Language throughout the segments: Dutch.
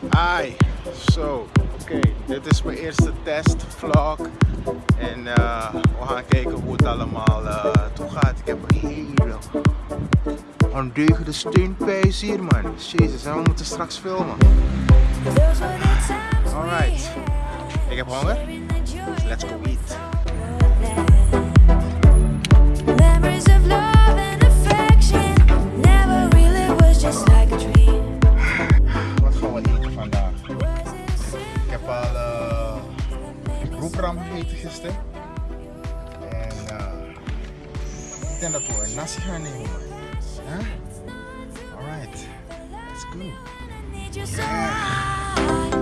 Hi, zo, oké, dit is mijn eerste testvlog en uh, we gaan kijken hoe het allemaal uh, toe gaat. Ik heb een hele ondeugende steunpijs hier man, jezus en we moeten straks filmen. Alright, ik heb honger, let's go eat. Memories of love denk dat we een nasi gaan nemen. man. Huh? Alright, let's go. Need you so high.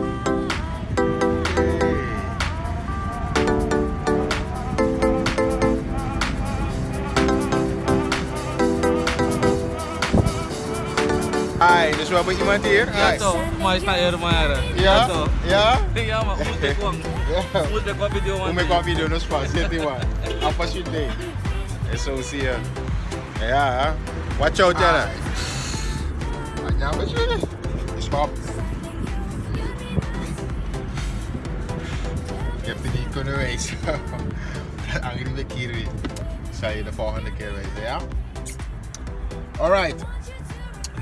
Hi, dus we hebben iemand hier. Ja Hi. toch, mais na air maar. Ja? toch. Ja? Ja maar hoe ik kwam. Ja. Hoe ik kwam video Hoe man. me kwam video nos pas, zit die man. Apa je day. En zo Ja? Watch out, Jana. Ja, wat je Stop. Ik heb het niet kunnen wezen. Angry ben ik hier weer. Zal je de volgende keer wezen, ja? Alright.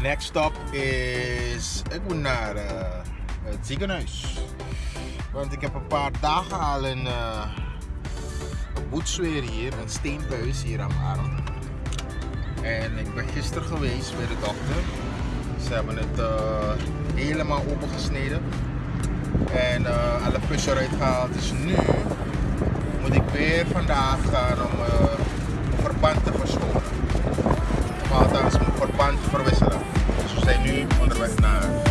Next stop is. Ik moet naar eh, het ziekenhuis. Want ik heb een paar dagen al een, uh, een boetsweer hier, een steenbuis hier aan mijn arm. En ik ben gisteren geweest bij de dokter. Ze hebben het eh, helemaal opengesneden. En eh, alle pus eruit gehaald. Dus nu moet ik weer vandaag gaan om mijn verband te verschonen. Of althans mijn verband verwisselen. Dus we zijn nu onderweg naar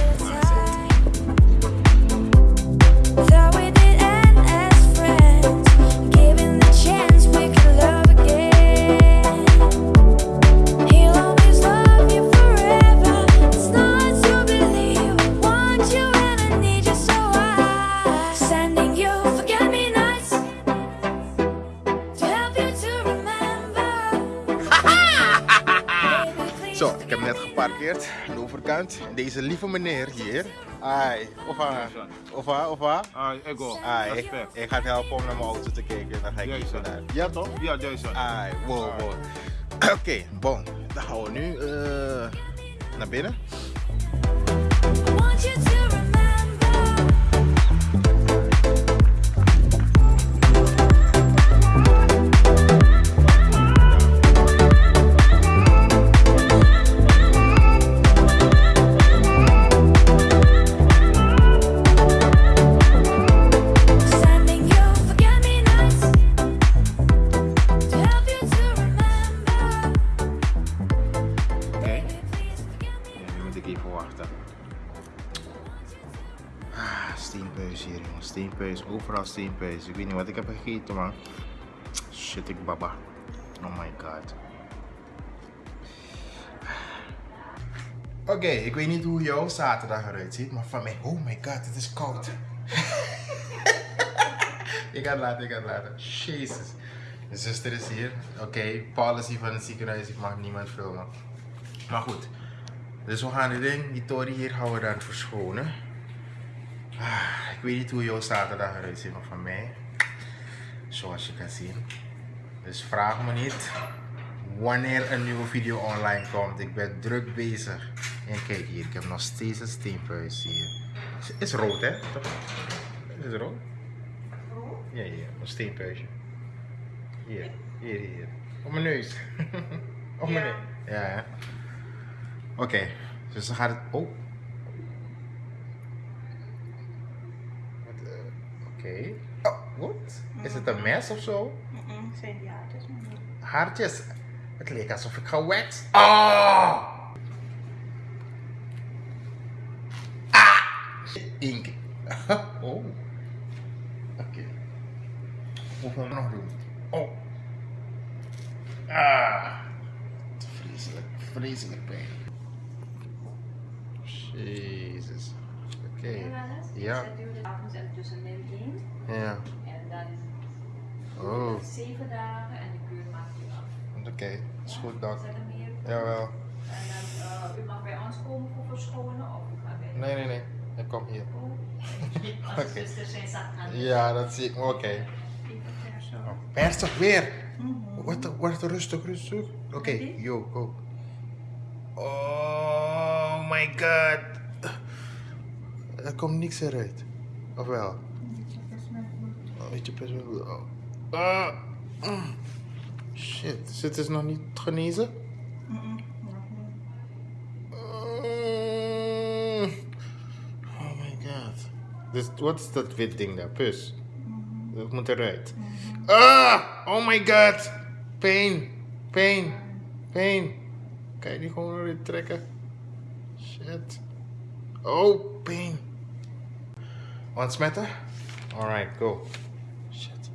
En Deze lieve meneer hier. Ai, of haar, of haar, of haar. Ah, ik go. Ai, ik, ik ga het helpen om naar mijn auto te kijken. Dan ga ik hè? naar. Ja toch? Ja, Jason. Ai, wow, wow. Oké, bon. Dan gaan we nu eh, naar binnen. I want you to Steenpeus. Ik weet niet wat ik heb gegeten, man. Shit, ik baba. Oh my god. Oké, ik weet niet hoe jouw zaterdag eruit ziet, maar van mij, oh my god, het is koud. ik ga het laten, ik ga het laten. Jezus. Mijn zuster is hier. Oké, hier van het ziekenhuis, ik mag niemand filmen. Maar goed, dus we gaan dit ding, die tory hier gaan we dan verschonen. Ah, weet niet hoe jouw zaterdag eruit ziet, maar van mij, zoals je kan zien. Dus vraag me niet wanneer een nieuwe video online komt. Ik ben druk bezig. En kijk hier, ik heb nog steeds een steenpuis hier. Is, is rood hè? Toch? Is het rood? Ja, hier, een steenpuisje. Hier, hier, hier. Op mijn neus. Op mijn neus. Ja? Oké, dus dan gaat het. Oh. Wat, eh, Oké. Oh, wat? Is het een mes of zo? Mm-mm, zijn die haartjes. Haartjes. Het leek alsof ik gewaxt. Oh! Ah! Ink. oh. Oké. Hoeveel nog doen? Oh. Ah. Vreselijk, vreselijk pijn. Jezus. Oké. Ja. En tussen min 1 Ja. en dan Oh. zeven dagen en de kuur maakt u af. Oké. Is goed. Zijn er meer? Jawel. En dan, uh, u mag bij ons komen voor verschonen of u gaat bij Nee, nee, nee. Ik kom hier. Als Oké. dus aan. Ja, dat zie ik. Oké. Oh, Persig weer. Wat, wat rustig, rustig. Oké, yo, go. Oh my god. Er komt niks eruit. Of wel? Oh, weet je best wel. Oh. Ah. Shit, zit het nog niet genezen? Oh my god. Dus wat is dat wit ding daar? Pus. Dat moet eruit. Ah! Oh my god! Pain! Pain! Pain! Kan je die gewoon eruit trekken? Shit. Oh, pain. Ontsmetten? Alright, go. Shit.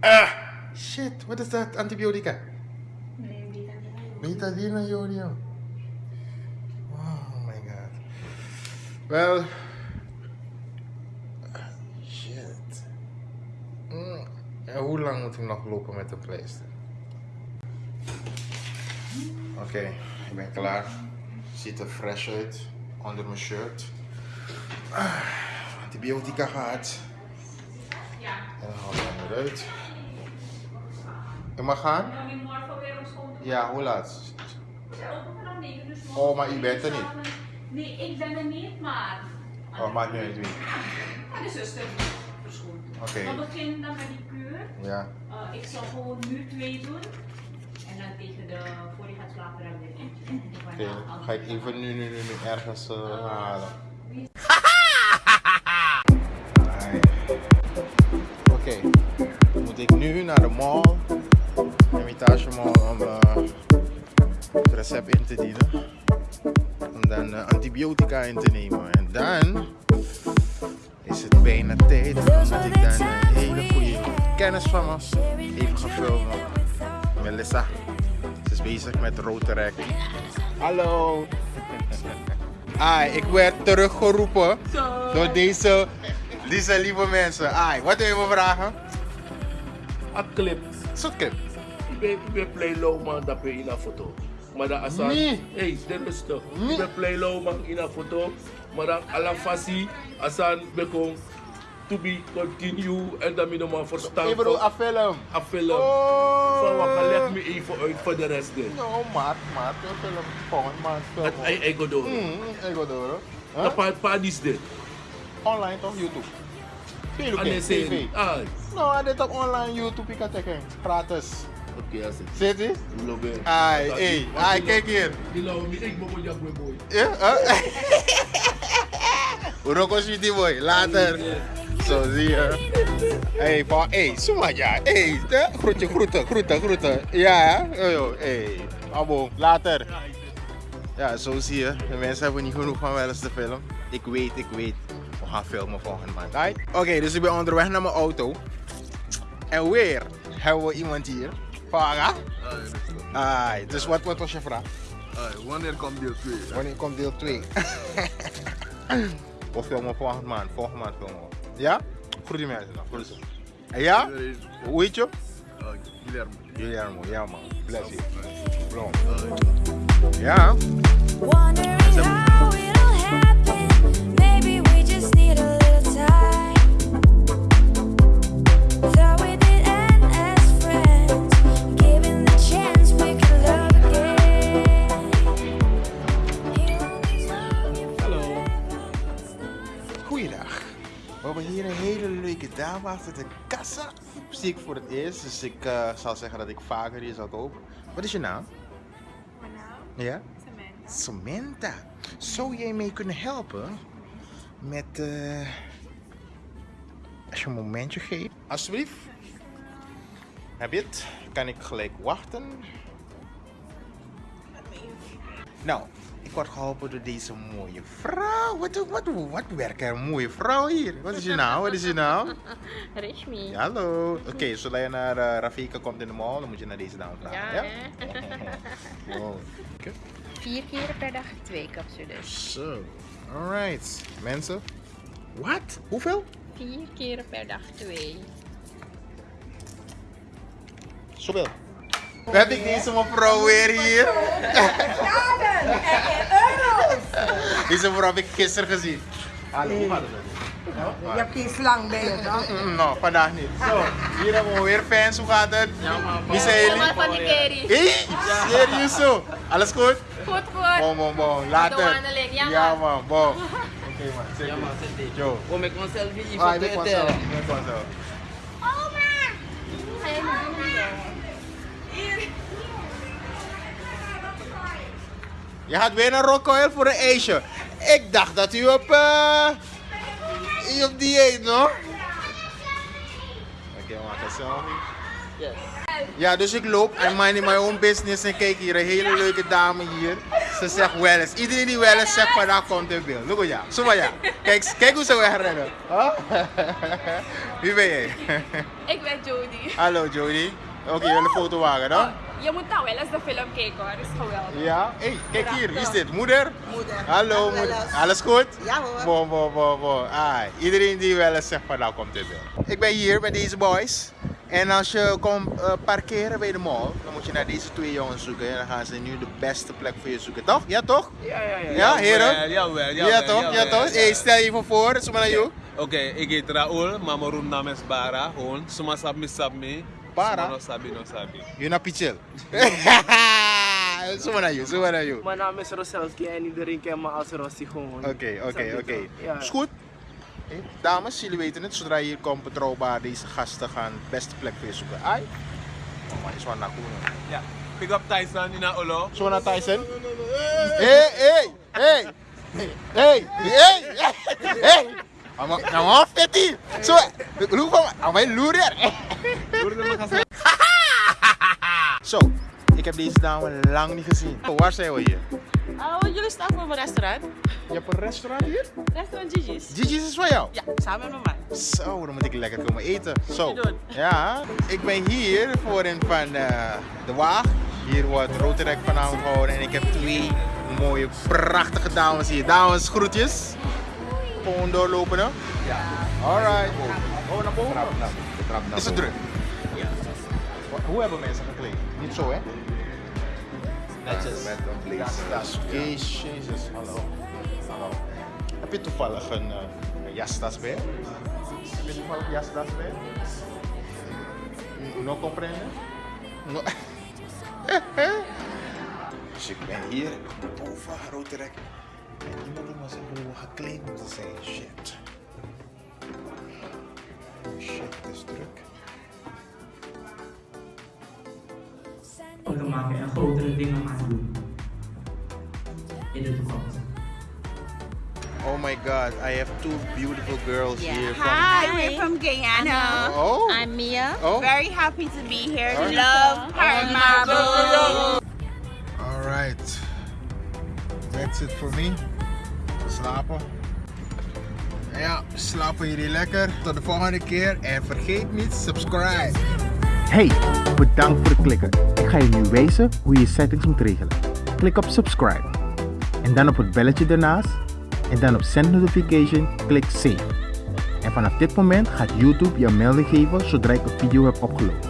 Ah! Shit, wat is dat? Antibiotica? Betadine, Jodium. Oh my god. Wel. Shit. Mm. En hoe lang moet ik nog lopen met de pleister? Oké, ik ben klaar. Ziet er fresh uit onder mijn shirt. Ah, antibiotica gehad. Ja. En dan ik hem eruit. Ik mag gaan? Je Ja, hoe laat? We zijn open vanaf 9, morgen Oh, maar u bent er niet? Nee, ik ben er niet, maar... Oh, maakt niet uit wie. Maar de zuster verschoond. Oké. We beginnen dan met die kuur. Ja. Uh, ik zal gewoon nu twee doen. En dan tegen de, voor je gaat slapen dan weer eentje. Oké, dan ga ik even nu, nu, nu, nu ergens eh, halen. Oké, moet ik nu naar de mall, Hermitage Mall, om eh, het recept in te dienen. Om dan eh, antibiotica in te nemen. En dan is het bijna tijd omdat ik dan een hele goede kennis van me even ga filmen. Melissa. Ze is bezig met Rotaract. Hallo. Ai, ik werd teruggeroepen door deze, deze lieve mensen. Ai, wat wil je me vragen? A clip. Ik ben, ik ben play low man, dat ben in een foto. Maar dat als Nee. hey, de rustig. Nee. Ik ben play low man in een foto. Maar dan alla fasi, als aan bekom to be continue en dan mijn man verstaan. Ik bedoel, een film. Film. Oh. Van wat maar leg me even uit voor de rest. dit. No, maat, maat. Een film. Gewoon, maat. Film. Ei go door. Hmm, ik wil door. Dat pa pa dis dit. Online toch? YouTube. Op zeg TV. je, ah, No, dit op online YouTube. Ik kan checken. Gratis. oké, het. Zit ie? Lobe. Ai, hey. Ai, kijk hier. Die lauw me, ik moet je boy. Ja? Huh? Sweetie Boy, later. Zo zie je. Hey, van, hey, Sumaja. Hey, groetje, groeten, groeten, groeten. Ja, hè? Yo, hey. Abo, later. Ja, zo zie je. De mensen hebben niet genoeg van wel eens te filmen. Ik weet, ik weet. Gaan filmen volgende maand. Right? Oké, dus ik ben onderweg naar mijn auto. En weer hebben we iemand hier. Vaga. Ai, dus wat, wat was je vraag? wanneer komt deel 2? Wanneer komt deel 2? we filmen volgende maand. Volgende maand filmen we. Ja? Groet mensen ze. En ja? Hoe heet je? Guillermo. Guillermo. Ja man. Bless you. Blom. Ja? Wondering how it all We hebben hier een hele leuke dame achter de kassa. Zie ik voor het eerst, dus ik eh, zal zeggen dat ik vaker hier zal kopen. Wat is je naam? Mijn naam? Ja? Samantha. Samantha. Zou jij mee kunnen helpen met. eh als je een momentje geeft, alsjeblieft. Heb je het? Kan ik gelijk wachten? Nou, ik word geholpen door deze mooie vrouw. Wat, wat, wat werkt er een mooie vrouw hier? Wat is je naam? Wat is je naam? Rishmi. Hallo. Oké, zodra je naar eh, Rafika komt in de mall, dan moet je naar deze dame vragen. Ja, Ja? hè? Wow. Vier keer per dag twee capsules. Zo, alright. Mensen, wat? Hoeveel? Vier keer per dag twee. Zoveel. Heb ik deze mevrouw weer hier? Deze vrouw heb ik gisteren gezien. Hallo, hoe gaat het je? Je hebt geen slang bij je, toch? Mm, No, vandaag niet. Zo, hier hebben we weer fans. Hoe gaat het? Wie zijn jullie? van die Kerry. Hé, serieus zo? Alles goed? Goed, goed. Bon, bon, bon. Later. Ja, Ja, man. man. Bon. Oké, man. Zeker. Joe. Kom ik een selfie Ah, vanzelf. Je weet vanzelf. Je gaat weer naar Rockwell voor een ijsje. Ik dacht dat u op, eh u op dieet, no? Oké, we maken een selfie. Ja, dus ik loop en minding my own business en kijk hier een hele leuke dame hier. Ze zegt wel eens. Iedereen die wel eens zegt van daar komt in beeld. Look ja. Zo maar ja. Kijk, kijk hoe ze wegrennen. Huh? Wie ben jij? Ik ben Jody. Hallo Jody. Oké, wil een foto maken, dan? Je moet nou wel eens de film kijken hoor, dat is geweldig. Ja? Hé, hey, kijk hier. Wie is dit? Moeder? Moeder. Hallo moeder. Alles goed? Ja, hoor. Bon, bon, bon, bon. Ah, iedereen die wel eens zegt van nou komt dit wel. Ik ben hier met deze boys. En als je komt eh, parkeren bij de mall, dan moet je naar deze twee jongens zoeken. En dan gaan ze nu de beste plek voor je zoeken, toch? Ja, toch? Ja, ja, ja. Ja, heren? Jawel, jawel. Ja, toch? Ja, toch? Hey, stel je even voor. Zo maar naar jou. Oké, ik heet Raoul, maar mijn roepnaam is Bara. Gewoon, soms sab me sab me. Bara? Soms no sabi, no sabi. Je naar Pichel. Zo naar jou, zo naar jou. Mijn naam is Roselski en iedereen kent me als Rossi gewoon. Oké, oké, oké. Ja. Is goed. Hey, Dames, jullie weten het, zodra je hier komt betrouwbaar, deze gasten gaan de beste plek voor je zoeken. Ai? Oh, maar is wel naar. Ja. Pick up Tyson in Olo. Zo naar Tyson. Hé, hé, hé. Hé, hé, hé. Nou, maar hier. Zo, hoe van, aan mijn loer Zo, ik heb deze dame lang niet gezien. Oh, waar zijn we hier? Oh, jullie staan voor mijn restaurant. Je hebt een restaurant hier? Restaurant Gigi's. Gigi's is van jou? Ja, samen met mijn man. Zo, dan moet ik lekker komen eten. Zo. Ja, ik ben hier voorin van eh, de Waag. Hier wordt Rotary vanavond gehouden en ik heb twee mooie, prachtige dames hier. Dames, groetjes. Gewoon doorlopen, hè? Ja. Alright. Oh, naar boven? Is het druk? Ja. Hoe hebben mensen gekleed? Niet zo, hè? Netjes. Met een blazer. Dat is oké, jezus. Hallo. Hallo. Heb je toevallig een, eh, een jastas bij? Heb je toevallig een jastas bij? No comprende? No. dus ik ben hier boven Roterek. En iemand moet maar zeggen hoe we gekleed moeten zijn. Shit. Shit, het is druk. te maken en grotere dingen gaan doen. In de toekomst. Oh my god, I have two beautiful girls here from Hi, we're from Guyana. Oh. I'm Mia. Oh. Very happy to be here. Alright. Love Paramount. Alright. That's it for me. Slapen. Ja, slapen jullie lekker. Tot de volgende keer. En vergeet niet, subscribe. Hey, bedankt voor het klikken. Ik ga je nu wijzen hoe je settings moet regelen. Klik op subscribe. En dan op het belletje ernaast. En dan op send notification, klik save. En vanaf dit moment gaat YouTube je melding geven zodra ik een video heb opgeload.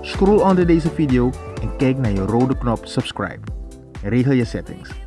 Scroll onder deze video en kijk naar je rode knop subscribe. Regel je settings.